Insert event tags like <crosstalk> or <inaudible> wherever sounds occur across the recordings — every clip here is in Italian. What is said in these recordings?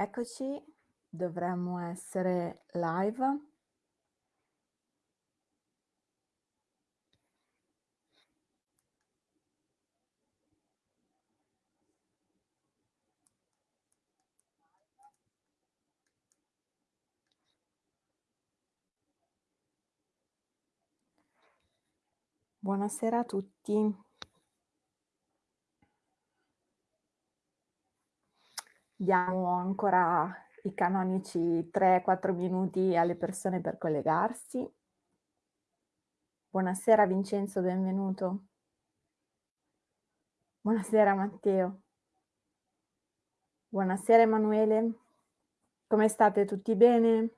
Eccoci, dovremmo essere live. Buonasera a tutti. Diamo ancora i canonici 3-4 minuti alle persone per collegarsi. Buonasera Vincenzo, benvenuto. Buonasera Matteo. Buonasera Emanuele. Come state tutti bene?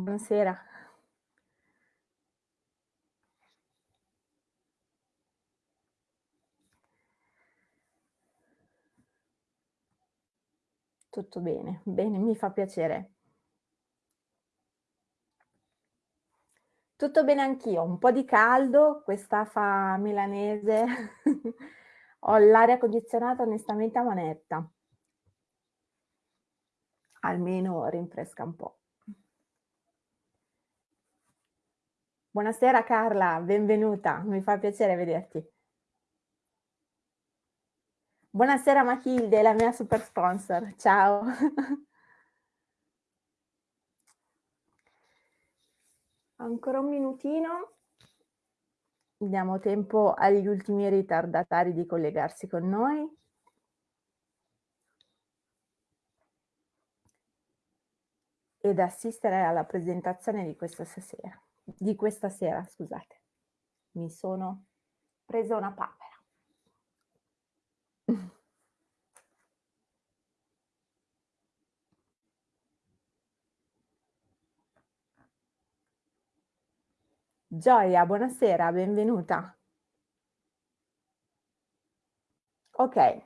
Buonasera. Tutto bene, bene, mi fa piacere. Tutto bene anch'io, un po' di caldo, quest'afa milanese, <laughs> ho l'aria condizionata onestamente a manetta. Almeno rinfresca un po'. Buonasera Carla, benvenuta, mi fa piacere vederti. Buonasera Matilde, la mia super sponsor, ciao. <laughs> Ancora un minutino, diamo tempo agli ultimi ritardatari di collegarsi con noi. Ed assistere alla presentazione di questa sera di questa sera, scusate. Mi sono presa una papera. <laughs> Gioia, buonasera, benvenuta. Ok,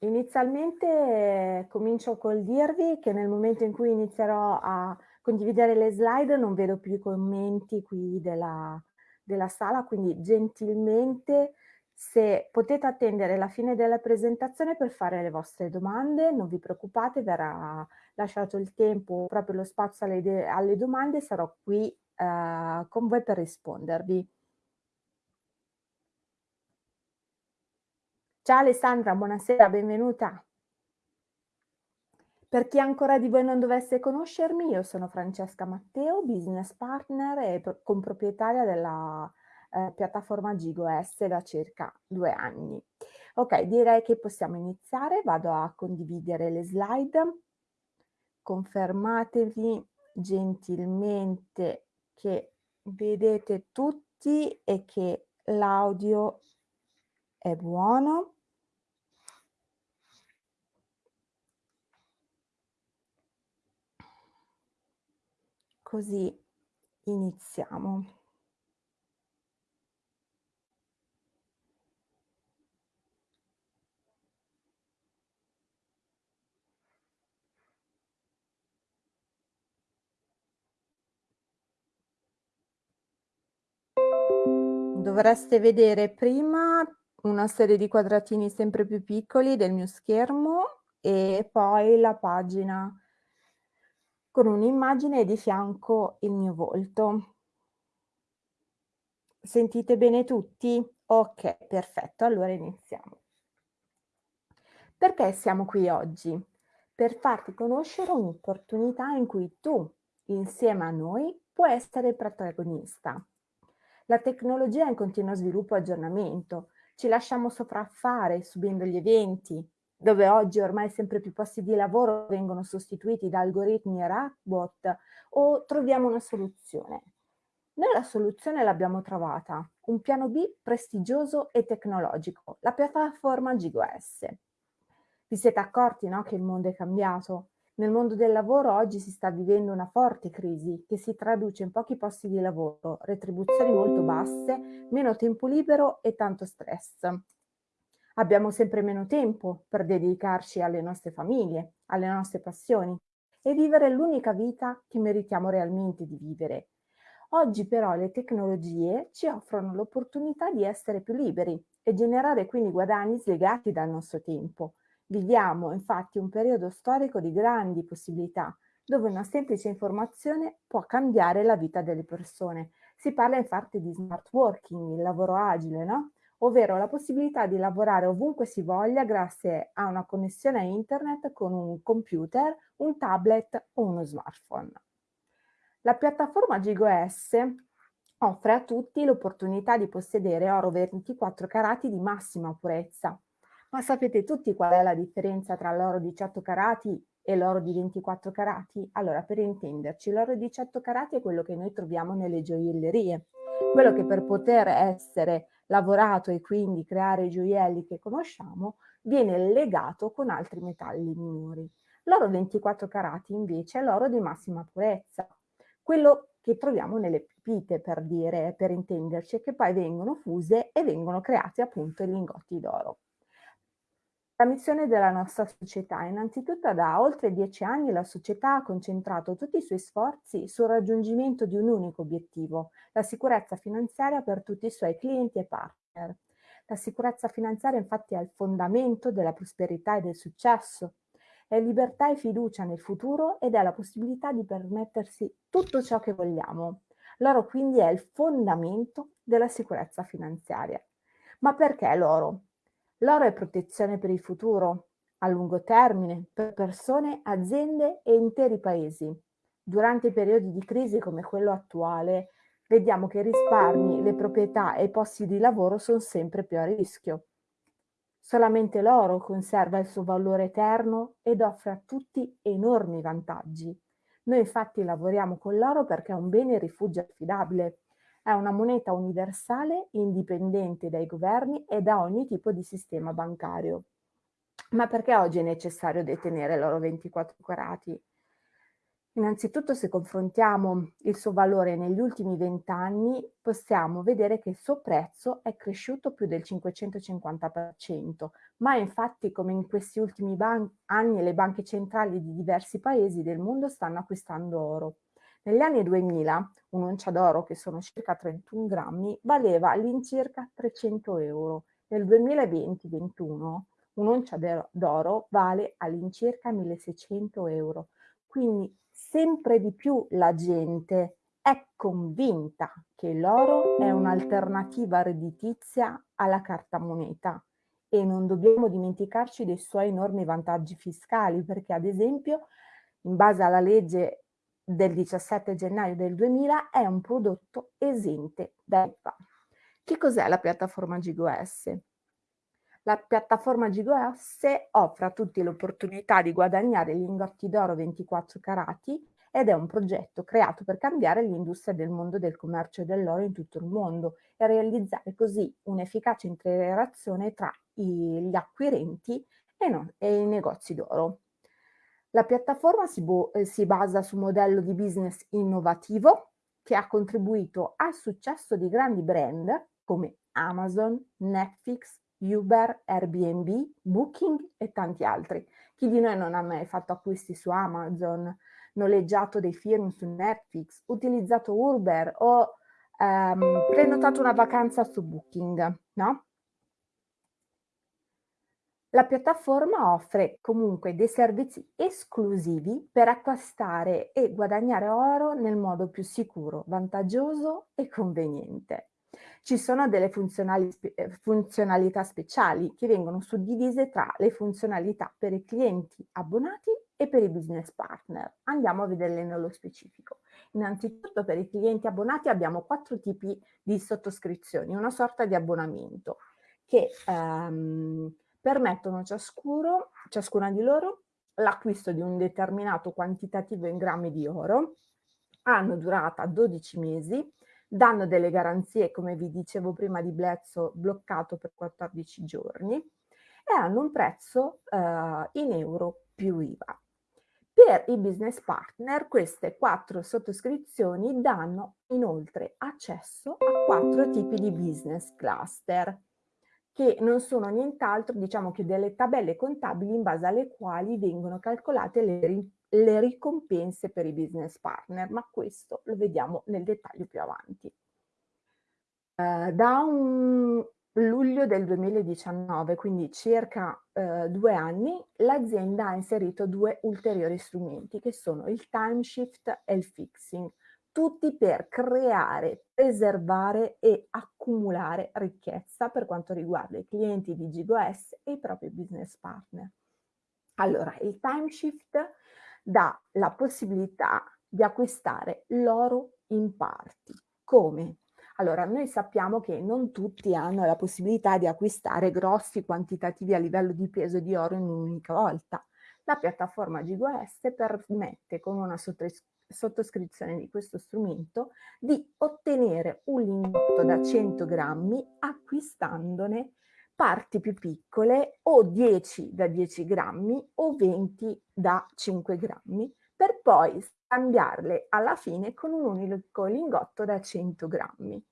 inizialmente comincio col dirvi che nel momento in cui inizierò a condividere le slide, non vedo più i commenti qui della, della sala, quindi gentilmente se potete attendere la fine della presentazione per fare le vostre domande, non vi preoccupate, verrà lasciato il tempo, proprio lo spazio alle, alle domande, sarò qui eh, con voi per rispondervi. Ciao Alessandra, buonasera, benvenuta. Per chi ancora di voi non dovesse conoscermi, io sono Francesca Matteo, business partner e comproprietaria della eh, piattaforma GigoS da circa due anni. Ok, direi che possiamo iniziare, vado a condividere le slide. Confermatevi gentilmente che vedete tutti e che l'audio è buono. Così iniziamo. Dovreste vedere prima una serie di quadratini sempre più piccoli del mio schermo e poi la pagina con un'immagine di fianco il mio volto. Sentite bene tutti? Ok, perfetto, allora iniziamo. Perché siamo qui oggi? Per farti conoscere un'opportunità in cui tu, insieme a noi, puoi essere protagonista. La tecnologia è in continuo sviluppo e aggiornamento, ci lasciamo sopraffare subendo gli eventi, dove oggi ormai sempre più posti di lavoro vengono sostituiti da algoritmi e robot, o troviamo una soluzione? Noi la soluzione l'abbiamo trovata, un piano B prestigioso e tecnologico, la piattaforma GigoS. Vi siete accorti no, che il mondo è cambiato? Nel mondo del lavoro oggi si sta vivendo una forte crisi che si traduce in pochi posti di lavoro, retribuzioni molto basse, meno tempo libero e tanto stress. Abbiamo sempre meno tempo per dedicarci alle nostre famiglie, alle nostre passioni e vivere l'unica vita che meritiamo realmente di vivere. Oggi però le tecnologie ci offrono l'opportunità di essere più liberi e generare quindi guadagni slegati dal nostro tempo. Viviamo infatti un periodo storico di grandi possibilità, dove una semplice informazione può cambiare la vita delle persone. Si parla infatti di smart working, il lavoro agile, no? Ovvero la possibilità di lavorare ovunque si voglia grazie a una connessione a internet con un computer, un tablet o uno smartphone. La piattaforma GigoS offre a tutti l'opportunità di possedere oro 24 carati di massima purezza. Ma sapete tutti qual è la differenza tra l'oro 18 carati e l'oro di 24 carati? Allora, per intenderci, l'oro 18 carati è quello che noi troviamo nelle gioiellerie, quello che per poter essere lavorato e quindi creare i gioielli che conosciamo viene legato con altri metalli minori. L'oro 24 carati invece è l'oro di massima purezza, quello che troviamo nelle pepite per dire, per intenderci, che poi vengono fuse e vengono creati appunto i lingotti d'oro. La missione della nostra società. Innanzitutto da oltre dieci anni la società ha concentrato tutti i suoi sforzi sul raggiungimento di un unico obiettivo, la sicurezza finanziaria per tutti i suoi clienti e partner. La sicurezza finanziaria infatti è il fondamento della prosperità e del successo, è libertà e fiducia nel futuro ed è la possibilità di permettersi tutto ciò che vogliamo. L'oro quindi è il fondamento della sicurezza finanziaria. Ma perché l'oro? L'oro è protezione per il futuro, a lungo termine, per persone, aziende e interi paesi. Durante periodi di crisi come quello attuale, vediamo che i risparmi, le proprietà e i posti di lavoro sono sempre più a rischio. Solamente l'oro conserva il suo valore eterno ed offre a tutti enormi vantaggi. Noi infatti lavoriamo con l'oro perché è un bene rifugio affidabile, è una moneta universale indipendente dai governi e da ogni tipo di sistema bancario. Ma perché oggi è necessario detenere l'oro 24 carati? Innanzitutto se confrontiamo il suo valore negli ultimi vent'anni possiamo vedere che il suo prezzo è cresciuto più del 550%, ma infatti come in questi ultimi anni le banche centrali di diversi paesi del mondo stanno acquistando oro. Negli anni 2000 un'oncia d'oro, che sono circa 31 grammi, valeva all'incirca 300 euro. Nel 2020-21 un'oncia d'oro vale all'incirca 1600 euro. Quindi sempre di più la gente è convinta che l'oro è un'alternativa redditizia alla carta moneta e non dobbiamo dimenticarci dei suoi enormi vantaggi fiscali perché ad esempio in base alla legge del 17 gennaio del 2000 è un prodotto esente da IVA. Che cos'è la piattaforma GigoS? La piattaforma GigoS offre a tutti l'opportunità di guadagnare lingotti d'oro 24 carati ed è un progetto creato per cambiare l'industria del mondo del commercio dell'oro in tutto il mondo e realizzare così un'efficace interazione tra gli acquirenti e, no, e i negozi d'oro. La piattaforma si, eh, si basa su un modello di business innovativo che ha contribuito al successo di grandi brand come Amazon, Netflix, Uber, Airbnb, Booking e tanti altri. Chi di noi non ha mai fatto acquisti su Amazon, noleggiato dei film su Netflix, utilizzato Uber o ehm, prenotato una vacanza su Booking, no? La piattaforma offre comunque dei servizi esclusivi per acquistare e guadagnare oro nel modo più sicuro, vantaggioso e conveniente. Ci sono delle eh, funzionalità speciali che vengono suddivise tra le funzionalità per i clienti abbonati e per i business partner. Andiamo a vederle nello specifico. Innanzitutto per i clienti abbonati abbiamo quattro tipi di sottoscrizioni, una sorta di abbonamento che ehm, permettono ciascuno, ciascuna di loro l'acquisto di un determinato quantitativo in grammi di oro, hanno durata 12 mesi, danno delle garanzie, come vi dicevo prima di Blezzo, bloccato per 14 giorni e hanno un prezzo eh, in euro più IVA. Per i business partner queste quattro sottoscrizioni danno inoltre accesso a quattro tipi di business cluster che non sono nient'altro, diciamo che delle tabelle contabili in base alle quali vengono calcolate le, le ricompense per i business partner, ma questo lo vediamo nel dettaglio più avanti. Uh, da un luglio del 2019, quindi circa uh, due anni, l'azienda ha inserito due ulteriori strumenti che sono il time shift e il fixing, tutti per creare, preservare e accumulare ricchezza per quanto riguarda i clienti di GigoS e i propri business partner. Allora, il time shift dà la possibilità di acquistare l'oro in parti. Come? Allora, noi sappiamo che non tutti hanno la possibilità di acquistare grossi quantitativi a livello di peso di oro in un'unica volta. La piattaforma GigoS permette con una sottoscrizione di questo strumento di ottenere un lingotto da 100 grammi acquistandone parti più piccole o 10 da 10 grammi o 20 da 5 grammi per poi scambiarle alla fine con un unico lingotto da 100 grammi.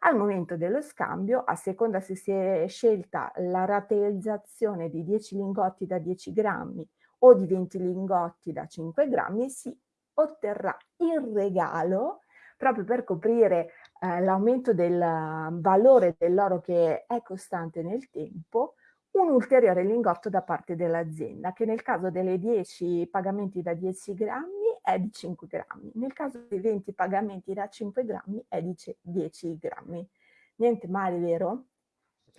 Al momento dello scambio, a seconda se si è scelta la rateizzazione di 10 lingotti da 10 grammi o di 20 lingotti da 5 grammi, si otterrà in regalo, proprio per coprire eh, l'aumento del valore dell'oro che è costante nel tempo, un ulteriore lingotto da parte dell'azienda, che nel caso delle 10 pagamenti da 10 grammi è di 5 grammi, nel caso dei 20 pagamenti da 5 grammi è di 10 grammi. Niente male, vero?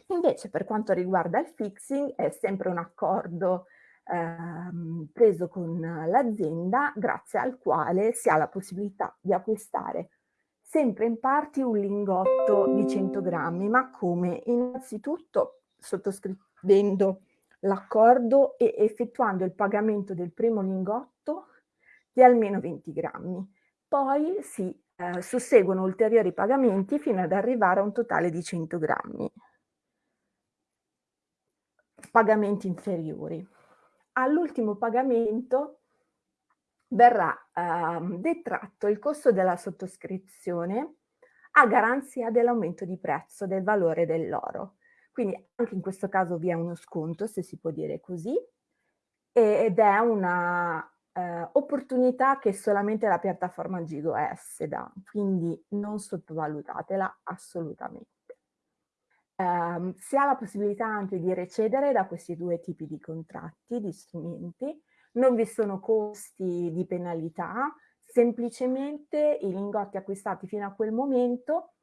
Invece per quanto riguarda il fixing è sempre un accordo ehm, preso con l'azienda grazie al quale si ha la possibilità di acquistare sempre in parti un lingotto di 100 grammi, ma come? Innanzitutto sottoscrivendo l'accordo e effettuando il pagamento del primo lingotto di almeno 20 grammi. Poi si eh, susseguono ulteriori pagamenti fino ad arrivare a un totale di 100 grammi. Pagamenti inferiori all'ultimo pagamento verrà eh, detratto il costo della sottoscrizione a garanzia dell'aumento di prezzo del valore dell'oro. Quindi anche in questo caso vi è uno sconto, se si può dire così, ed è una eh, opportunità che solamente la piattaforma GigoS dà, quindi non sottovalutatela assolutamente. Um, si ha la possibilità anche di recedere da questi due tipi di contratti, di strumenti, non vi sono costi di penalità, semplicemente i lingotti acquistati fino a quel momento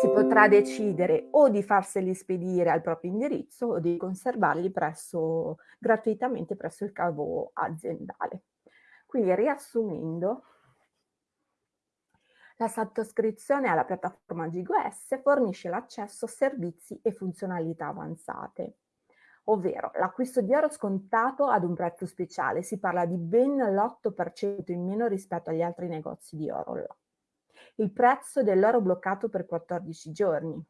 si potrà decidere o di farseli spedire al proprio indirizzo o di conservarli presso, gratuitamente presso il cavo aziendale. Quindi riassumendo, la sottoscrizione alla piattaforma GigoS fornisce l'accesso a servizi e funzionalità avanzate, ovvero l'acquisto di oro scontato ad un prezzo speciale, si parla di ben l'8% in meno rispetto agli altri negozi di oro. Il prezzo dell'oro bloccato per 14 giorni,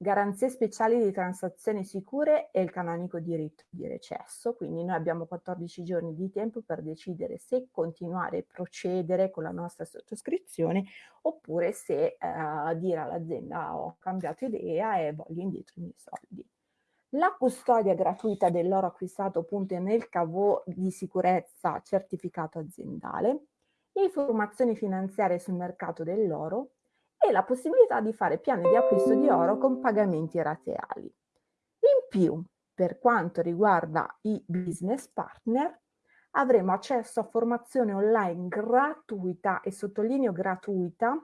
garanzie speciali di transazioni sicure e il canonico diritto di recesso, quindi noi abbiamo 14 giorni di tempo per decidere se continuare e procedere con la nostra sottoscrizione oppure se eh, dire all'azienda ho cambiato idea e voglio indietro i miei soldi. La custodia gratuita dell'oro acquistato appunto nel cavo di sicurezza certificato aziendale, informazioni finanziarie sul mercato dell'oro, e la possibilità di fare piani di acquisto di oro con pagamenti rateali. In più, per quanto riguarda i business partner, avremo accesso a formazione online gratuita e sottolineo gratuita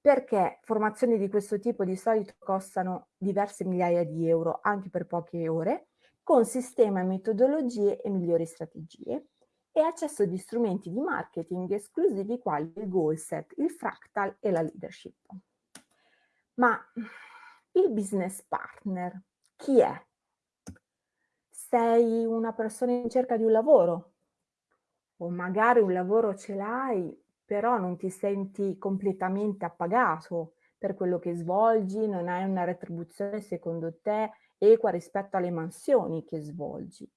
perché formazioni di questo tipo di solito costano diverse migliaia di euro anche per poche ore, con sistema, metodologie e migliori strategie e accesso di strumenti di marketing esclusivi quali il goal set, il fractal e la leadership. Ma il business partner chi è? Sei una persona in cerca di un lavoro o magari un lavoro ce l'hai però non ti senti completamente appagato per quello che svolgi, non hai una retribuzione secondo te equa rispetto alle mansioni che svolgi.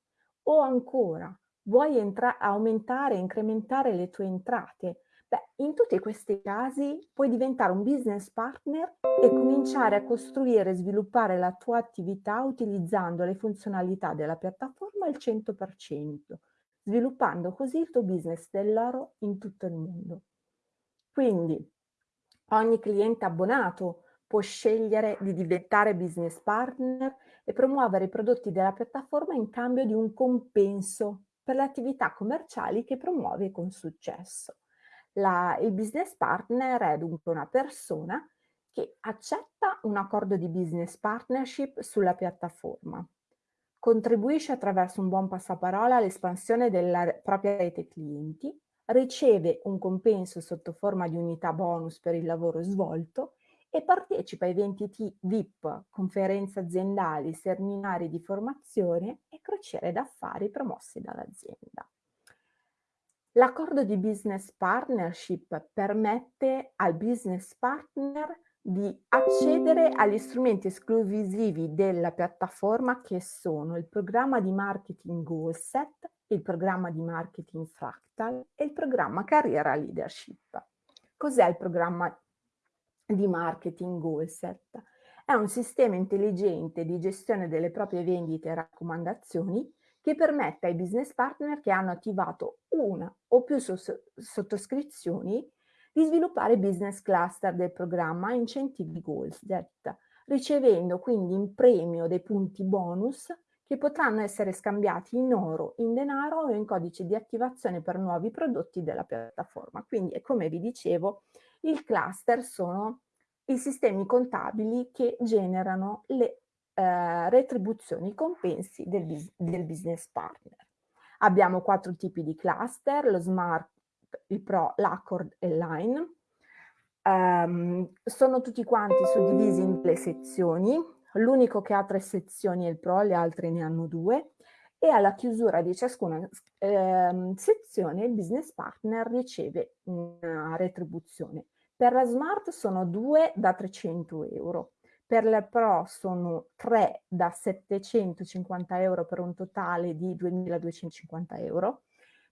O ancora, vuoi aumentare, incrementare le tue entrate, beh, in tutti questi casi puoi diventare un business partner e cominciare a costruire e sviluppare la tua attività utilizzando le funzionalità della piattaforma al 100%, sviluppando così il tuo business dell'oro in tutto il mondo. Quindi ogni cliente abbonato può scegliere di diventare business partner e promuovere i prodotti della piattaforma in cambio di un compenso per le attività commerciali che promuove con successo. La, il business partner è dunque una persona che accetta un accordo di business partnership sulla piattaforma, contribuisce attraverso un buon passaparola all'espansione della propria rete clienti, riceve un compenso sotto forma di unità bonus per il lavoro svolto e partecipa a eventi VIP, conferenze aziendali, seminari di formazione e crociere d'affari promossi dall'azienda. L'accordo di business partnership permette al business partner di accedere agli strumenti esclusivi della piattaforma che sono il programma di marketing Goalset, il programma di marketing Fractal e il programma Carriera Leadership. Cos'è il programma di marketing Goalset. È un sistema intelligente di gestione delle proprie vendite e raccomandazioni che permette ai business partner che hanno attivato una o più sottoscrizioni di sviluppare business cluster del programma incentivi Goalset, ricevendo quindi in premio dei punti bonus che potranno essere scambiati in oro, in denaro o in codice di attivazione per nuovi prodotti della piattaforma. Quindi, come vi dicevo, il cluster sono i sistemi contabili che generano le eh, retribuzioni, i compensi del, del business partner. Abbiamo quattro tipi di cluster, lo Smart, il Pro, l'Accord e l'Line. Um, sono tutti quanti suddivisi in delle sezioni, l'unico che ha tre sezioni è il Pro, le altre ne hanno due, e alla chiusura di ciascuna eh, sezione il business partner riceve una retribuzione. Per la Smart sono 2 da 300 euro, per la Pro sono 3 da 750 euro per un totale di 2250 euro,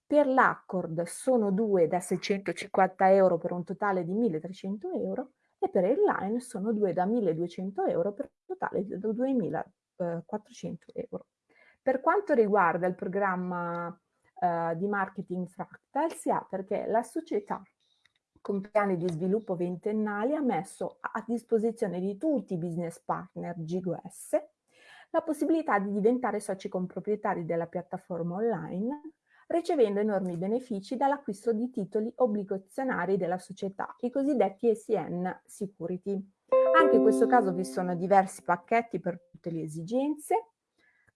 per l'Accord sono 2 da 650 euro per un totale di 1300 euro e per il Line sono 2 da 1200 euro per un totale di 2400 euro. Per quanto riguarda il programma eh, di marketing Fractal si ha perché la società con piani di sviluppo ventennali ha messo a disposizione di tutti i business partner GGOS la possibilità di diventare soci comproprietari della piattaforma online ricevendo enormi benefici dall'acquisto di titoli obbligazionari della società, i cosiddetti ECN Security. Anche in questo caso vi sono diversi pacchetti per tutte le esigenze.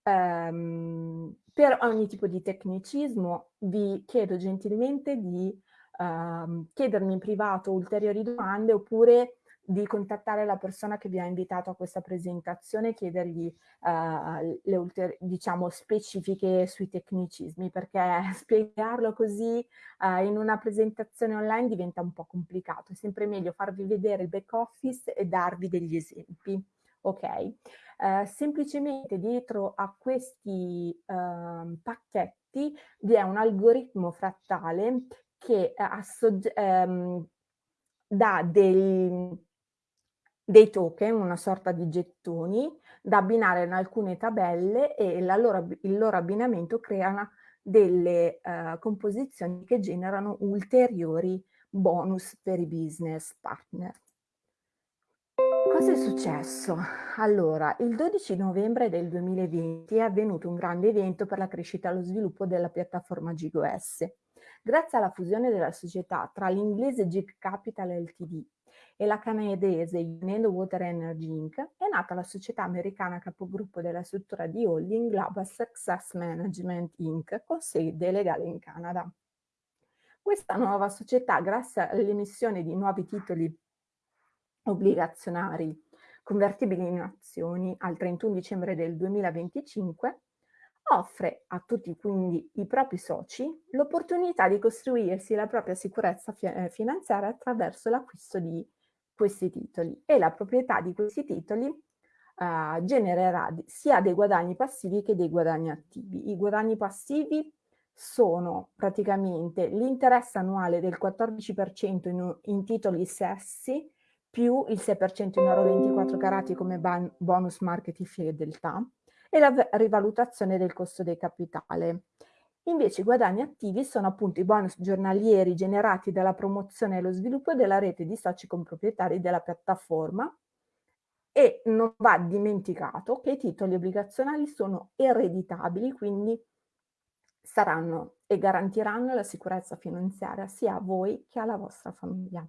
Um, per ogni tipo di tecnicismo vi chiedo gentilmente di uh, chiedermi in privato ulteriori domande oppure di contattare la persona che vi ha invitato a questa presentazione e chiedergli uh, le diciamo, specifiche sui tecnicismi, perché <laughs> spiegarlo così uh, in una presentazione online diventa un po' complicato. È sempre meglio farvi vedere il back office e darvi degli esempi. Ok, uh, semplicemente dietro a questi uh, pacchetti vi è un algoritmo frattale che um, dà dei, dei token, una sorta di gettoni, da abbinare in alcune tabelle e loro, il loro abbinamento crea delle uh, composizioni che generano ulteriori bonus per i business partner. Cosa è successo? Allora, il 12 novembre del 2020 è avvenuto un grande evento per la crescita e lo sviluppo della piattaforma GGOS. Grazie alla fusione della società tra l'inglese Jeep Capital Ltd e la canadese Unendo Water Energy Inc. è nata la società americana capogruppo della struttura di holding Global Success Management Inc. con sede legale in Canada. Questa nuova società, grazie all'emissione di nuovi titoli obbligazionari convertibili in azioni al 31 dicembre del 2025, offre a tutti quindi i propri soci l'opportunità di costruirsi la propria sicurezza eh, finanziaria attraverso l'acquisto di questi titoli e la proprietà di questi titoli uh, genererà sia dei guadagni passivi che dei guadagni attivi. I guadagni passivi sono praticamente l'interesse annuale del 14% in, in titoli sessi più il 6% in oro 24 carati come bonus market fedeltà e la rivalutazione del costo del capitale. Invece i guadagni attivi sono appunto i bonus giornalieri generati dalla promozione e lo sviluppo della rete di soci comproprietari della piattaforma e non va dimenticato che i titoli obbligazionali sono ereditabili, quindi saranno e garantiranno la sicurezza finanziaria sia a voi che alla vostra famiglia.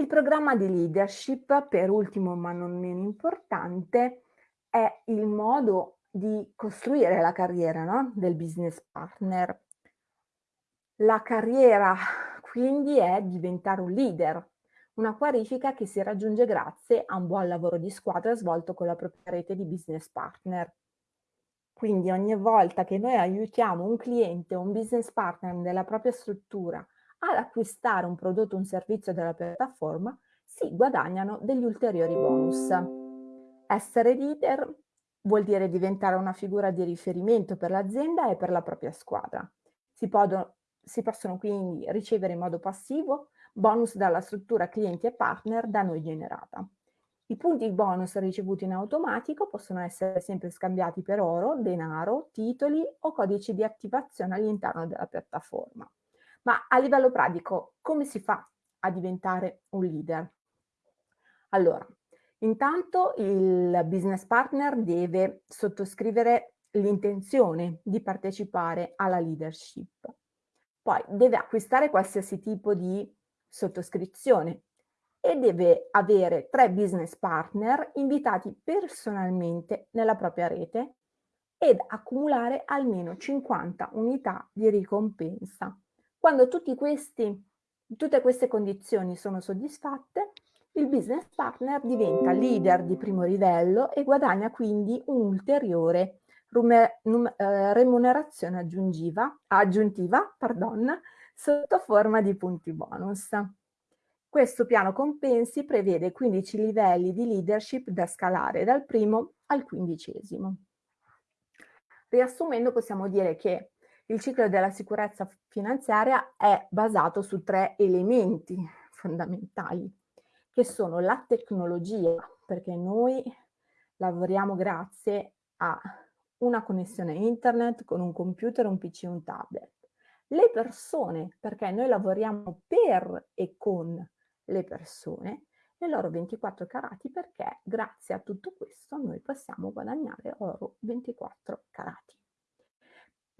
Il programma di leadership, per ultimo ma non meno importante, è il modo di costruire la carriera no? del business partner. La carriera quindi è diventare un leader, una qualifica che si raggiunge grazie a un buon lavoro di squadra svolto con la propria rete di business partner. Quindi ogni volta che noi aiutiamo un cliente o un business partner della propria struttura ad acquistare un prodotto o un servizio della piattaforma, si guadagnano degli ulteriori bonus. Essere leader vuol dire diventare una figura di riferimento per l'azienda e per la propria squadra. Si, podo, si possono quindi ricevere in modo passivo bonus dalla struttura clienti e partner da noi generata. I punti bonus ricevuti in automatico possono essere sempre scambiati per oro, denaro, titoli o codici di attivazione all'interno della piattaforma. Ma a livello pratico, come si fa a diventare un leader? Allora, intanto il business partner deve sottoscrivere l'intenzione di partecipare alla leadership. Poi deve acquistare qualsiasi tipo di sottoscrizione, e deve avere tre business partner invitati personalmente nella propria rete ed accumulare almeno 50 unità di ricompensa. Quando questi, tutte queste condizioni sono soddisfatte, il business partner diventa leader di primo livello e guadagna quindi un'ulteriore eh, remunerazione aggiuntiva, aggiuntiva pardon, sotto forma di punti bonus. Questo piano compensi prevede 15 livelli di leadership da scalare dal primo al quindicesimo. Riassumendo possiamo dire che il ciclo della sicurezza finanziaria è basato su tre elementi fondamentali, che sono la tecnologia, perché noi lavoriamo grazie a una connessione internet con un computer, un PC e un tablet. Le persone, perché noi lavoriamo per e con le persone nei loro 24 carati perché grazie a tutto questo noi possiamo guadagnare oro 24 carati.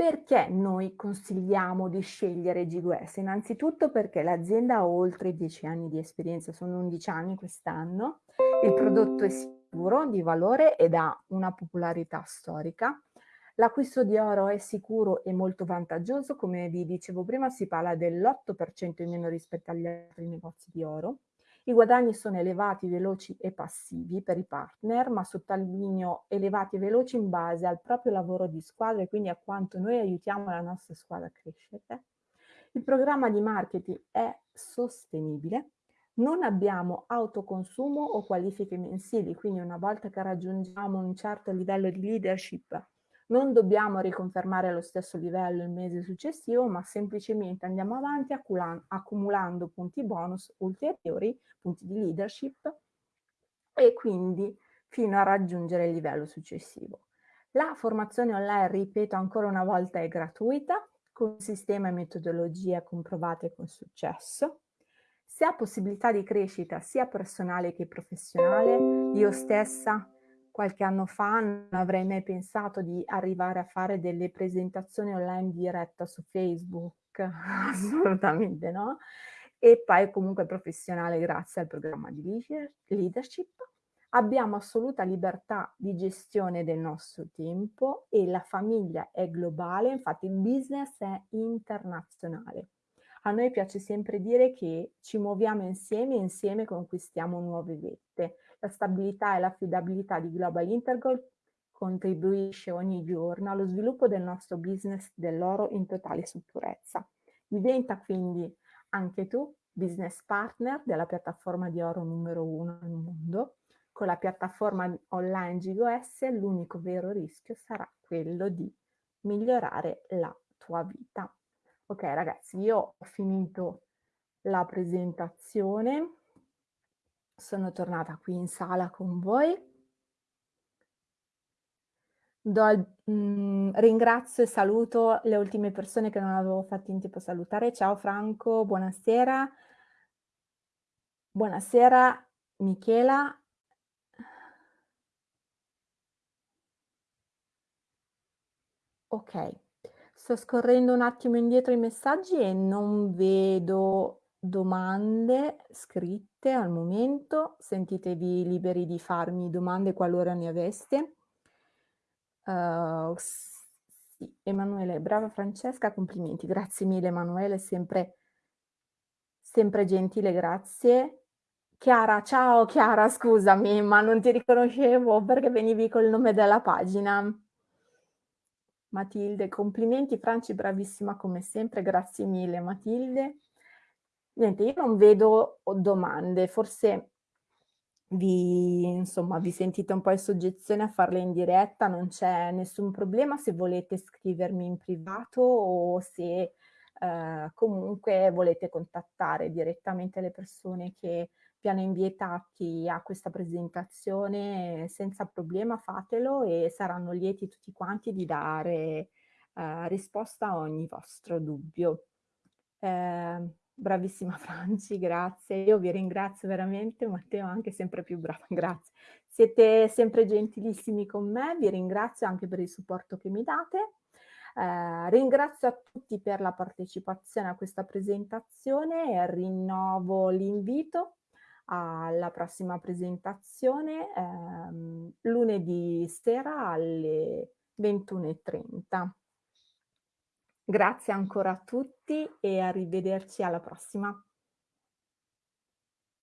Perché noi consigliamo di scegliere GWS? Innanzitutto perché l'azienda ha oltre 10 anni di esperienza, sono 11 anni quest'anno, il prodotto è sicuro, di valore ed ha una popolarità storica. L'acquisto di oro è sicuro e molto vantaggioso, come vi dicevo prima si parla dell'8% in meno rispetto agli altri negozi di oro. I guadagni sono elevati, veloci e passivi per i partner, ma sottolineo elevati e veloci in base al proprio lavoro di squadra e quindi a quanto noi aiutiamo la nostra squadra a crescere. Il programma di marketing è sostenibile, non abbiamo autoconsumo o qualifiche mensili, quindi una volta che raggiungiamo un certo livello di leadership non dobbiamo riconfermare lo stesso livello il mese successivo, ma semplicemente andiamo avanti accumulando punti bonus ulteriori, punti di leadership, e quindi fino a raggiungere il livello successivo. La formazione online, ripeto ancora una volta, è gratuita, con sistema e metodologie comprovate con successo. Se ha possibilità di crescita sia personale che professionale, io stessa qualche anno fa non avrei mai pensato di arrivare a fare delle presentazioni online diretta su Facebook, <laughs> assolutamente no. E poi comunque professionale grazie al programma di leadership. Abbiamo assoluta libertà di gestione del nostro tempo e la famiglia è globale, infatti il business è internazionale. A noi piace sempre dire che ci muoviamo insieme e insieme conquistiamo nuove vette. La stabilità e l'affidabilità di Global Intergold contribuisce ogni giorno allo sviluppo del nostro business dell'oro in totale sicurezza. Diventa quindi anche tu business partner della piattaforma di oro numero uno al mondo. Con la piattaforma online GOS l'unico vero rischio sarà quello di migliorare la tua vita. Ok ragazzi, io ho finito la presentazione sono tornata qui in sala con voi. Do il mhmm, ringrazio e saluto le ultime persone che non avevo fatto in tempo salutare. Ciao Franco, buonasera. Buonasera Michela. Okay, sto scorrendo un attimo indietro i messaggi e non vedo domande scritte al momento. Sentitevi liberi di farmi domande qualora ne aveste. Uh, sì, Emanuele, brava Francesca, complimenti. Grazie mille Emanuele, sempre, sempre gentile, grazie. Chiara, ciao Chiara, scusami, ma non ti riconoscevo perché venivi col nome della pagina. Matilde, complimenti Franci, bravissima come sempre, grazie mille Matilde. Niente, io non vedo domande, forse vi, insomma, vi sentite un po' in soggezione a farle in diretta, non c'è nessun problema se volete scrivermi in privato o se eh, comunque volete contattare direttamente le persone che vi hanno invitati a questa presentazione, senza problema fatelo e saranno lieti tutti quanti di dare eh, risposta a ogni vostro dubbio. Eh, Bravissima <laughs> Franci, grazie. Io vi ringrazio veramente, Matteo anche sempre più brava, <laughs> grazie. Siete sempre gentilissimi con me, vi ringrazio anche per il supporto che mi date. Eh, ringrazio a tutti per la partecipazione a questa presentazione e rinnovo l'invito alla prossima presentazione ehm, lunedì sera alle 21.30. Grazie ancora a tutti e arrivederci alla prossima.